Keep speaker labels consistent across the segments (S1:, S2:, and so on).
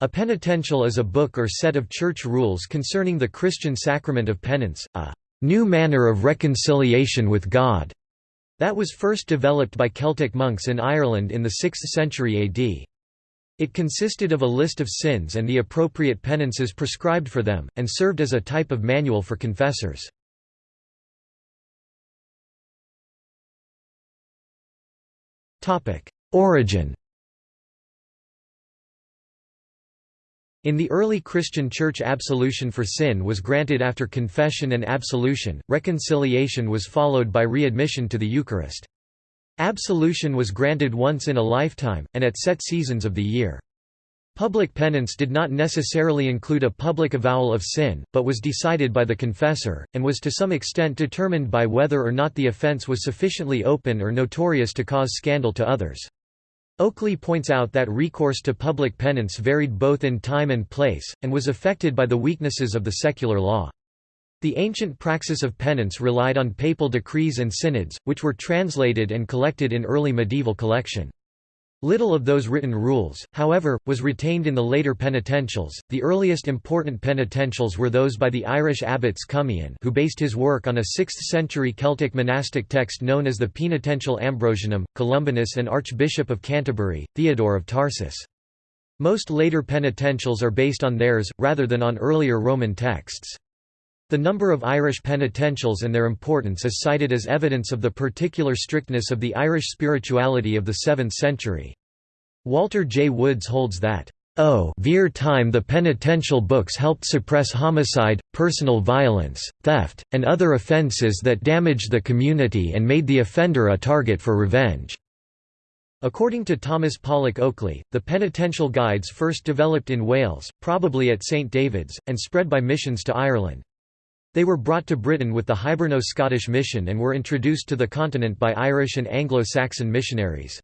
S1: A penitential is a book or set of church rules concerning the Christian sacrament of penance, a new manner of reconciliation with God, that was first developed by Celtic monks in Ireland in the 6th century AD. It consisted of a list of sins and the appropriate penances prescribed for them, and served as a type of manual for confessors. Origin In the early Christian Church absolution for sin was granted after confession and absolution, reconciliation was followed by readmission to the Eucharist. Absolution was granted once in a lifetime, and at set seasons of the year. Public penance did not necessarily include a public avowal of sin, but was decided by the confessor, and was to some extent determined by whether or not the offense was sufficiently open or notorious to cause scandal to others. Oakley points out that recourse to public penance varied both in time and place, and was affected by the weaknesses of the secular law. The ancient praxis of penance relied on papal decrees and synods, which were translated and collected in early medieval collection. Little of those written rules, however, was retained in the later penitentials. The earliest important penitentials were those by the Irish abbots Cummian, who based his work on a 6th-century Celtic monastic text known as the Penitential Ambrosianum, Columbanus and Archbishop of Canterbury, Theodore of Tarsus. Most later penitentials are based on theirs, rather than on earlier Roman texts. The number of Irish penitentials and their importance is cited as evidence of the particular strictness of the Irish spirituality of the 7th century. Walter J. Woods holds that, "O veer time the penitential books helped suppress homicide, personal violence, theft, and other offences that damaged the community and made the offender a target for revenge." According to Thomas Pollock Oakley, the penitential guides first developed in Wales, probably at St David's, and spread by missions to Ireland. They were brought to Britain with the Hiberno-Scottish mission and were introduced to the continent by Irish and Anglo-Saxon missionaries.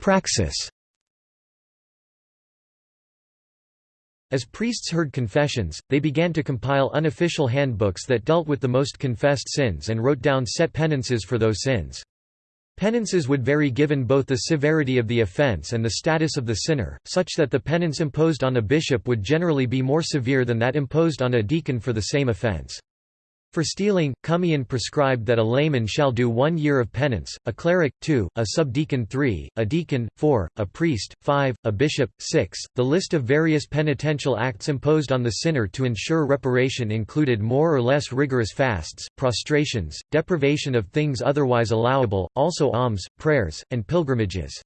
S1: Praxis As priests heard confessions, they began to compile unofficial handbooks that dealt with the most confessed sins and wrote down set penances for those sins. Penances would vary given both the severity of the offense and the status of the sinner, such that the penance imposed on a bishop would generally be more severe than that imposed on a deacon for the same offense. For stealing, Cummian prescribed that a layman shall do one year of penance, a cleric, two, a subdeacon three, a deacon, four, a priest, five, a bishop, six. The list of various penitential acts imposed on the sinner to ensure reparation included more or less rigorous fasts, prostrations, deprivation of things otherwise allowable, also alms, prayers, and pilgrimages.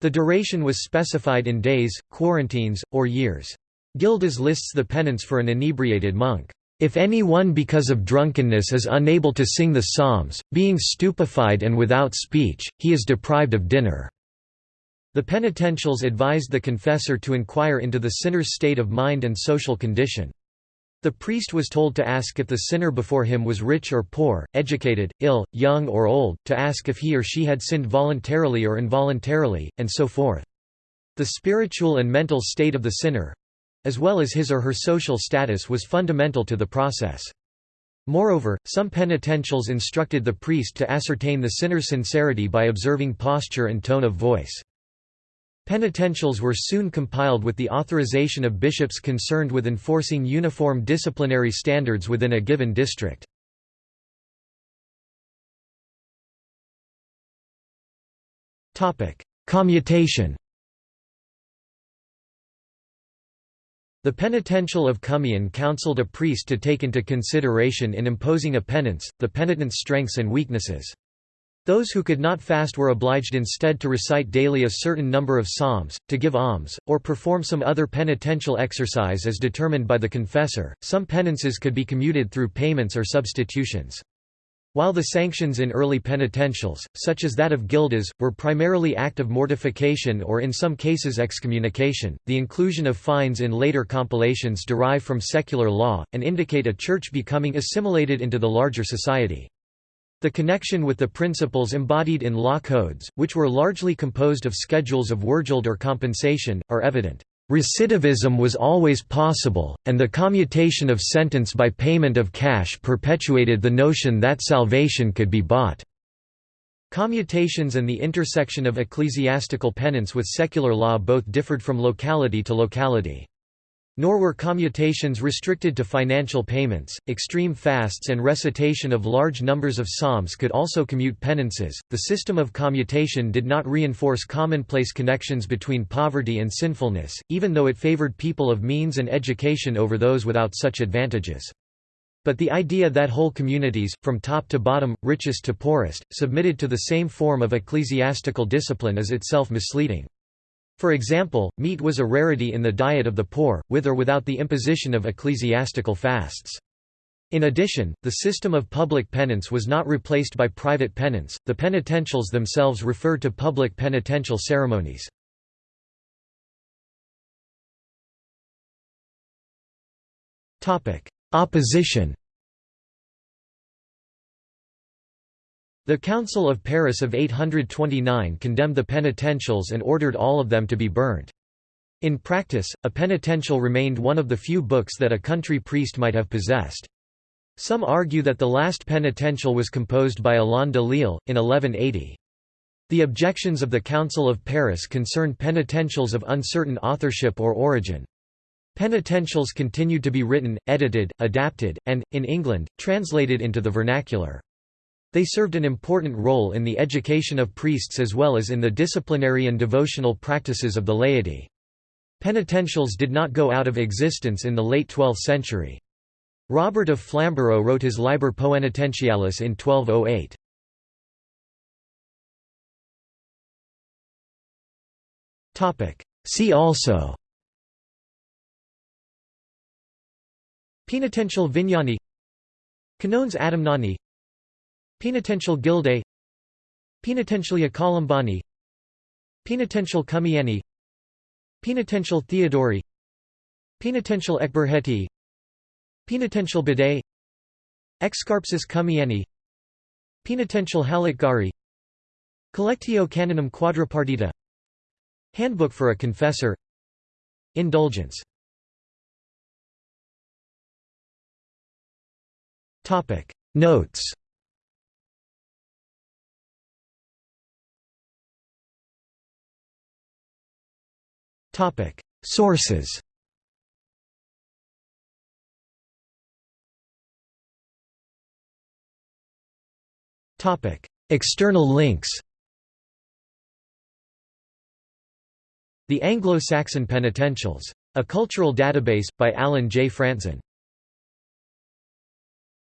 S1: The duration was specified in days, quarantines, or years. Gildas lists the penance for an inebriated monk. If any one because of drunkenness is unable to sing the psalms, being stupefied and without speech, he is deprived of dinner." The penitentials advised the confessor to inquire into the sinner's state of mind and social condition. The priest was told to ask if the sinner before him was rich or poor, educated, ill, young or old, to ask if he or she had sinned voluntarily or involuntarily, and so forth. The spiritual and mental state of the sinner, as well as his or her social status was fundamental to the process. Moreover, some penitentials instructed the priest to ascertain the sinner's sincerity by observing posture and tone of voice. Penitentials were soon compiled with the authorization of bishops concerned with enforcing uniform disciplinary standards within a given district. Commutation The penitential of Cummian counseled a priest to take into consideration in imposing a penance, the penitent's strengths and weaknesses. Those who could not fast were obliged instead to recite daily a certain number of psalms, to give alms, or perform some other penitential exercise as determined by the confessor. Some penances could be commuted through payments or substitutions. While the sanctions in early penitentials, such as that of Gildas, were primarily act of mortification or in some cases excommunication, the inclusion of fines in later compilations derive from secular law, and indicate a church becoming assimilated into the larger society. The connection with the principles embodied in law codes, which were largely composed of schedules of wergild or compensation, are evident. Recidivism was always possible, and the commutation of sentence by payment of cash perpetuated the notion that salvation could be bought. Commutations and the intersection of ecclesiastical penance with secular law both differed from locality to locality. Nor were commutations restricted to financial payments. Extreme fasts and recitation of large numbers of psalms could also commute penances. The system of commutation did not reinforce commonplace connections between poverty and sinfulness, even though it favored people of means and education over those without such advantages. But the idea that whole communities, from top to bottom, richest to poorest, submitted to the same form of ecclesiastical discipline is itself misleading. For example, meat was a rarity in the diet of the poor, with or without the imposition of ecclesiastical fasts. In addition, the system of public penance was not replaced by private penance, the penitentials themselves refer to public penitential ceremonies. Opposition The Council of Paris of 829 condemned the penitentials and ordered all of them to be burnt. In practice, a penitential remained one of the few books that a country priest might have possessed. Some argue that the last penitential was composed by Alain de Lille, in 1180. The objections of the Council of Paris concerned penitentials of uncertain authorship or origin. Penitentials continued to be written, edited, adapted, and, in England, translated into the vernacular. They served an important role in the education of priests as well as in the disciplinary and devotional practices of the laity. Penitentials did not go out of existence in the late 12th century. Robert of Flamborough wrote his Liber Poenitentialis in 1208. See also Penitential Vinniani Canones Adamnani Penitential Gildae Penitentialia Columbani Penitential Cumiani Penitential Theodori Penitential Ecberheti Penitential Bidet Excarpsus Cumiani Penitential Halitgari Collectio Canonum Quadripartita Handbook for a Confessor Indulgence Notes Sources. External links. The Anglo-Saxon Penitentials. A Cultural Database, by Allen J. Frantzen